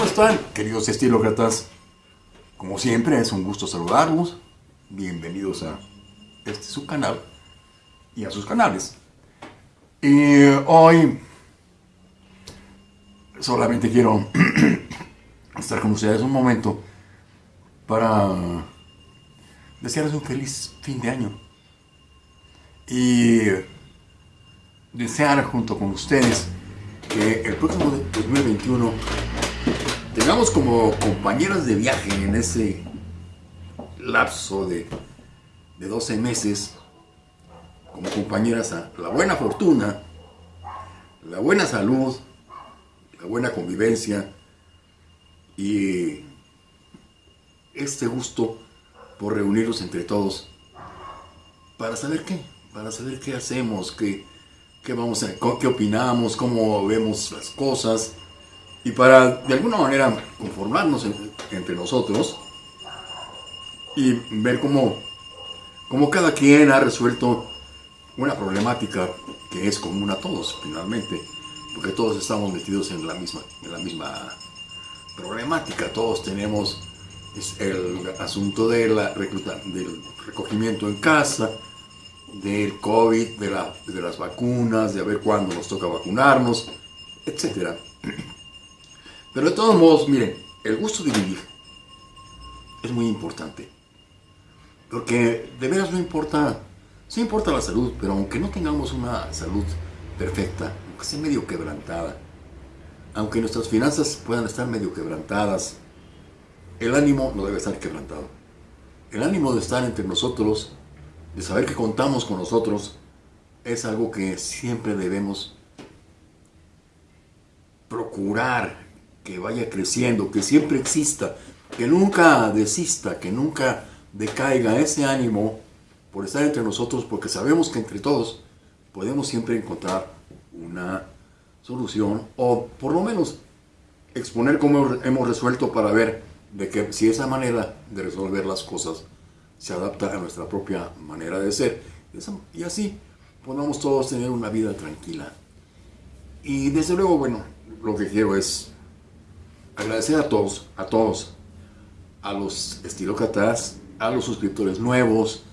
¿Cómo están, queridos estilócratas? Como siempre, es un gusto saludarlos. Bienvenidos a este su canal y a sus canales. Y hoy solamente quiero estar con ustedes un momento para desearles un feliz fin de año y desear junto con ustedes que el próximo 2021 tengamos como compañeras de viaje en ese lapso de, de 12 meses, como compañeras a la buena fortuna, la buena salud, la buena convivencia y este gusto por reunirnos entre todos para saber qué, para saber qué hacemos, qué, qué vamos a, qué opinamos, cómo vemos las cosas y para de alguna manera conformarnos entre nosotros y ver cómo, cómo cada quien ha resuelto una problemática que es común a todos finalmente, porque todos estamos metidos en la misma, en la misma problemática, todos tenemos el asunto de la del recogimiento en casa, del COVID, de, la, de las vacunas, de a ver cuándo nos toca vacunarnos, etc. Pero de todos modos, miren, el gusto de vivir es muy importante. Porque de veras no importa, sí importa la salud, pero aunque no tengamos una salud perfecta, aunque sea medio quebrantada, aunque nuestras finanzas puedan estar medio quebrantadas, el ánimo no debe estar quebrantado. El ánimo de estar entre nosotros de saber que contamos con nosotros, es algo que siempre debemos procurar que vaya creciendo, que siempre exista, que nunca desista, que nunca decaiga ese ánimo por estar entre nosotros, porque sabemos que entre todos podemos siempre encontrar una solución o por lo menos exponer cómo hemos resuelto para ver de que si esa manera de resolver las cosas se adapta a nuestra propia manera de ser. Y así podamos todos tener una vida tranquila. Y desde luego, bueno, lo que quiero es agradecer a todos, a todos, a los estilócratas, a los suscriptores nuevos,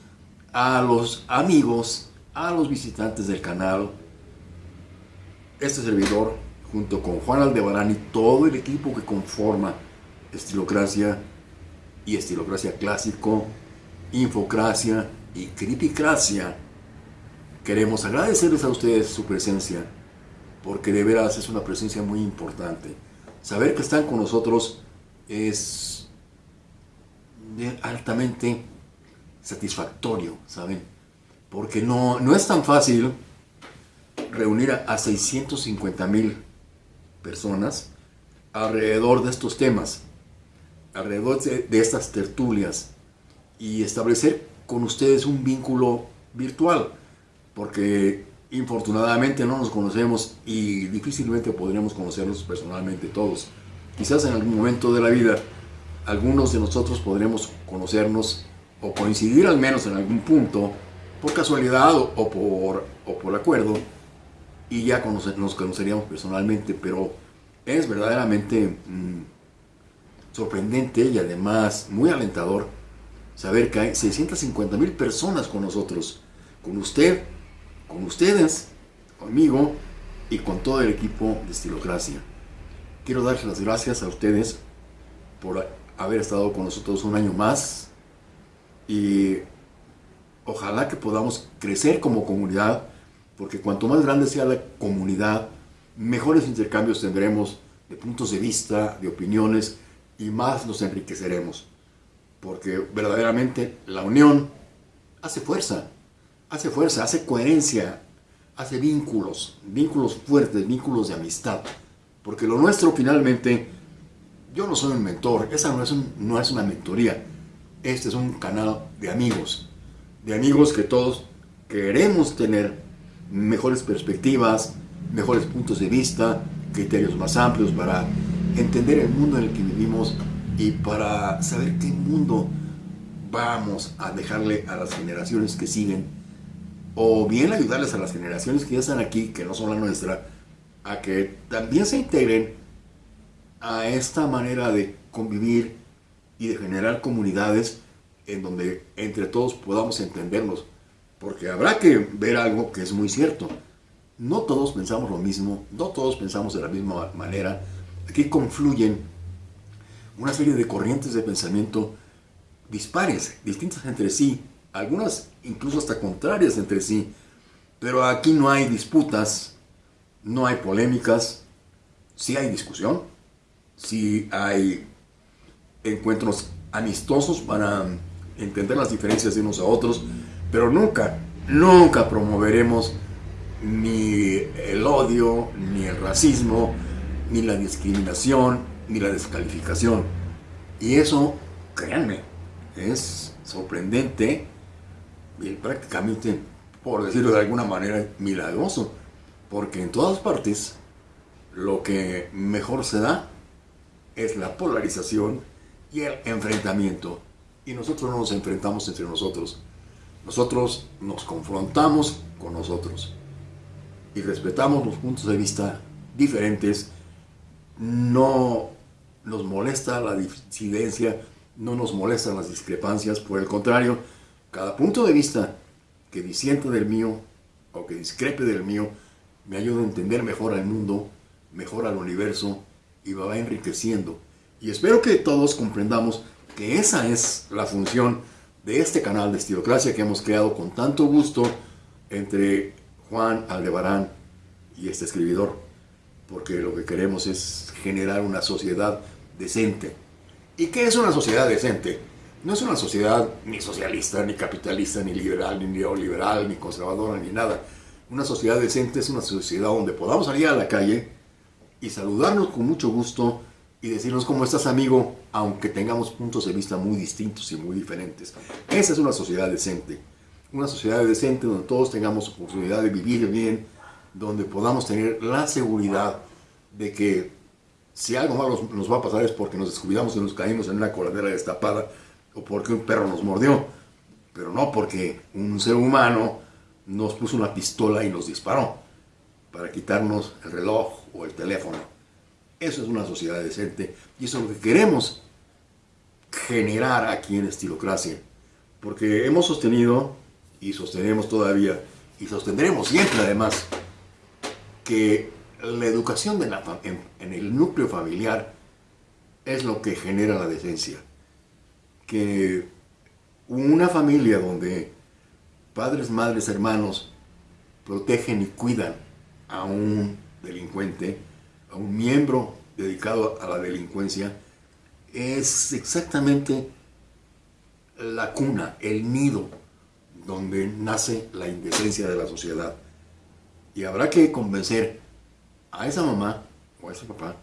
a los amigos, a los visitantes del canal, este servidor, junto con Juan Aldebarán y todo el equipo que conforma Estilocracia y Estilocracia Clásico, Infocracia y Criticracia, queremos agradecerles a ustedes su presencia, porque de veras es una presencia muy importante. Saber que están con nosotros es altamente satisfactorio, ¿saben? Porque no, no es tan fácil reunir a, 650 mil personas alrededor de estos temas, alrededor de estas tertulias, y establecer con ustedes un vínculo virtual, porque infortunadamente no nos conocemos y difícilmente podríamos conocernos personalmente todos. Quizás en algún momento de la vida algunos de nosotros podremos conocernos o coincidir al menos en algún punto por casualidad o, por, o por acuerdo y ya nos conoceríamos personalmente, pero es verdaderamente mm, sorprendente y además muy alentador saber que hay 650 mil personas con nosotros, con usted, con ustedes, conmigo y con todo el equipo de Estilocracia. Quiero darles las gracias a ustedes por haber estado con nosotros un año más y ojalá que podamos crecer como comunidad, porque cuanto más grande sea la comunidad, mejores intercambios tendremos de puntos de vista, de opiniones y más nos enriqueceremos porque verdaderamente la unión hace fuerza, hace fuerza, hace coherencia, hace vínculos, vínculos fuertes, vínculos de amistad, porque lo nuestro finalmente, yo no soy un mentor, esa no es, una mentoría, este es un canal de amigos, de amigos que todos queremos tener mejores perspectivas, mejores puntos de vista, criterios más amplios para entender el mundo en el que vivimos y para saber qué mundo vamos a dejarle a las generaciones que siguen o bien ayudarles a las generaciones que ya están aquí, que no son la nuestra, a que también se integren a esta manera de convivir y de generar comunidades en donde entre todos podamos entendernos. Porque habrá que ver algo que es muy cierto. No todos pensamos lo mismo, no todos pensamos de la misma manera. Aquí confluyen una serie de corrientes de pensamiento dispares, distintas entre sí, algunas incluso hasta contrarias entre sí. Pero aquí no hay disputas, no hay polémicas, sí hay discusión, sí hay encuentros amistosos para entender las diferencias de unos a otros, pero nunca, nunca promoveremos ni el odio, ni el racismo, ni la discriminación, ni la descalificación. Y eso, créanme, es sorprendente prácticamente, por decirlo de alguna manera, milagroso, porque en todas partes lo que mejor se da es la polarización y el enfrentamiento. Y nosotros no nos enfrentamos entre nosotros. Nosotros nos confrontamos con nosotros. Y respetamos los puntos de vista diferentes. No nos molesta la disidencia, no nos molestan las discrepancias. Por el contrario, cada punto de vista que disiente del mío o que discrepe del mío me ayuda a entender mejor al mundo, mejor al universo y va enriqueciendo. Y espero que todos comprendamos que esa es la función de este canal de Estilocracia que hemos creado con tanto gusto entre Juan Aldebarán y este escribidor, porque lo que queremos es generar una sociedad decente. ¿Y qué es una sociedad decente? No es una sociedad ni socialista, ni capitalista, ni liberal, ni neoliberal, ni conservadora, ni nada. Una sociedad decente es una sociedad donde podamos salir a la calle y saludarnos con mucho gusto y decirnos cómo estás amigo, aunque tengamos puntos de vista muy distintos y muy diferentes. Esa es una sociedad decente. Una sociedad decente donde todos tengamos oportunidad de vivir bien, donde podamos tener la seguridad de que si algo malo nos va a pasar es porque nos descuidamos y nos caímos en una coladera destapada o porque un perro nos mordió, pero no porque un ser humano nos puso una pistola y nos disparó para quitarnos el reloj o el teléfono. Eso es una sociedad decente y eso es lo que queremos generar aquí en Estilocracia. Porque hemos sostenido y sostenemos todavía y sostendremos siempre además que la educación de en, en el núcleo familiar es lo que genera la decencia. Que una familia donde padres, madres, hermanos protegen y cuidan a un delincuente, a un miembro dedicado a la delincuencia, es exactamente la cuna, el nido donde nace la indecencia de la sociedad. Y habrá que convencer a esa mamá o a ese papá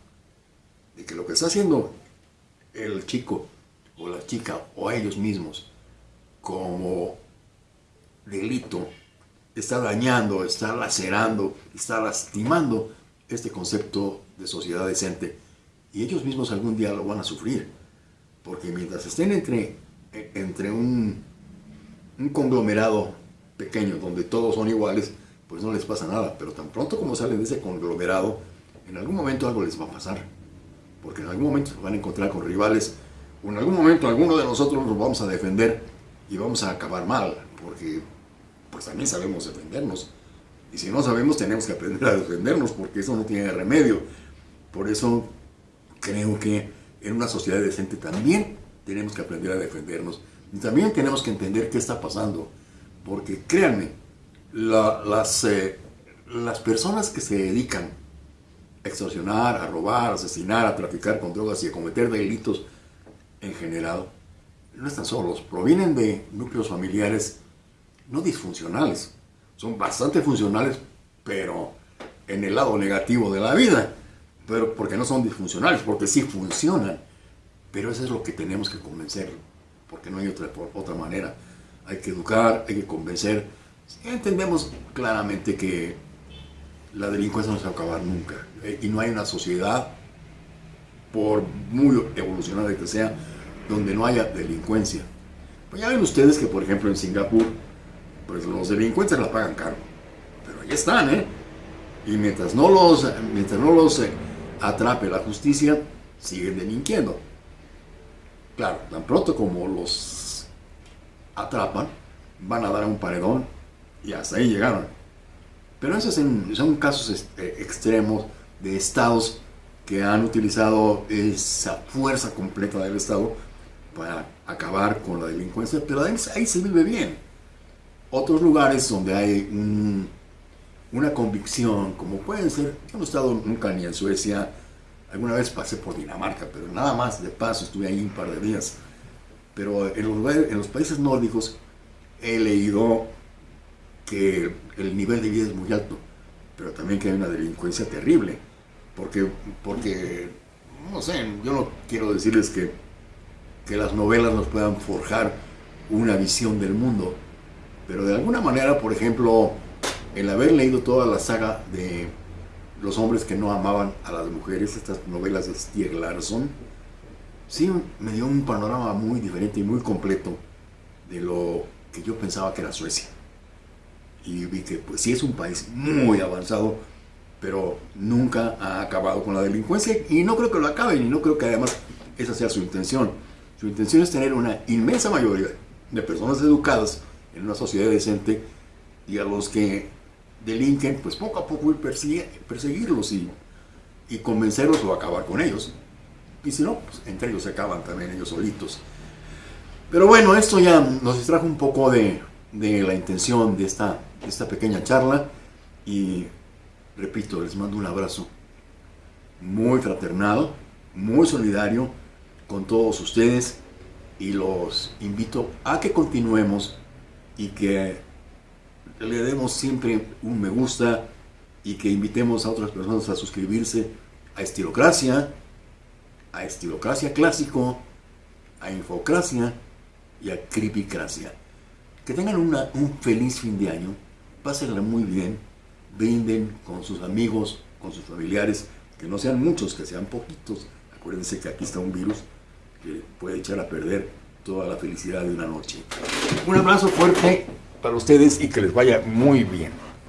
de que lo que está haciendo el chico o la chica o a ellos mismos como delito está dañando, está lacerando, está lastimando este concepto de sociedad decente. Y ellos mismos algún día lo van a sufrir. Porque mientras estén entre, entre un, un conglomerado pequeño donde todos son iguales, pues no les pasa nada. Pero tan pronto como salen de ese conglomerado, en algún momento algo les va a pasar. Porque en algún momento se van a encontrar con rivales, en algún momento alguno de nosotros nos vamos a defender y vamos a acabar mal. Porque pues también sabemos defendernos. Y si no sabemos, tenemos que aprender a defendernos, porque eso no tiene remedio. Por eso creo que en una sociedad decente también tenemos que aprender a defendernos. Y también tenemos que entender qué está pasando. Porque créanme, las, eh, las personas que se dedican a extorsionar, a robar, a asesinar, a traficar con drogas y a cometer delitos en general, no están solos, provienen de núcleos familiares no disfuncionales, son bastante funcionales, pero en el lado negativo de la vida, pero porque no son disfuncionales, porque sí funcionan. Pero eso es lo que tenemos que convencer, porque no hay otra, otra manera. Hay que educar, hay que convencer. Entendemos claramente que la delincuencia no se va a acabar nunca. Eh, y no hay una sociedad, por muy evolucionada que sea, donde no haya delincuencia. Pues ya ven ustedes que, por ejemplo, en Singapur, pues los delincuentes la pagan caro. Pero ahí están, ¿eh? Y mientras no los, mientras no los eh, atrape la justicia, siguen delinquiendo. Claro, tan pronto como los atrapan, van a dar un paredón y hasta ahí llegaron. Pero esos son casos este, extremos de estados que han utilizado esa fuerza completa del Estado para acabar con la delincuencia, pero ahí, se vive bien. Otros lugares donde hay una convicción, como pueden ser, yo no he estado nunca ni en Suecia, alguna vez pasé por Dinamarca, pero nada más de paso, estuve ahí un par de días. Pero en los, en los países nórdicos he leído que el nivel de vida es muy alto, pero también que hay una delincuencia terrible porque, porque no sé, yo no quiero decirles que, que las novelas nos puedan forjar una visión del mundo, pero de alguna manera, por ejemplo, el haber leído toda la saga de los hombres que no amaban a las mujeres, estas novelas de Stieg Larsson, sí me dio un panorama muy diferente y muy completo de lo que yo pensaba que era Suecia. Y vi que pues sí es un país muy avanzado, pero nunca ha acabado con la delincuencia y no creo que lo acabe y no creo que además esa sea su intención. Su intención es tener una inmensa mayoría de personas educadas en una sociedad decente y a los que delinquen, pues poco a poco ir perseguirlos y, y convencerlos o acabar con ellos. Y si no, pues entre ellos se acaban también ellos solitos. Pero bueno, esto ya nos distrajo un poco de, de la intención de esta, de esta pequeña charla y repito, les mando un abrazo muy fraternado, muy solidario con todos ustedes y los invito a que continuemos y que le demos siempre un me gusta y que invitemos a otras personas a suscribirse a Estilocracia, a Estilocracia Clásico, a Infocracia y a Cripicracia. Que tengan un feliz fin de año, pásenla muy bien brinden con sus amigos, con sus familiares, que no sean muchos, que sean poquitos. Acuérdense que aquí está un virus que puede echar a perder toda la felicidad de una noche. Un abrazo fuerte para ustedes y que les vaya muy bien.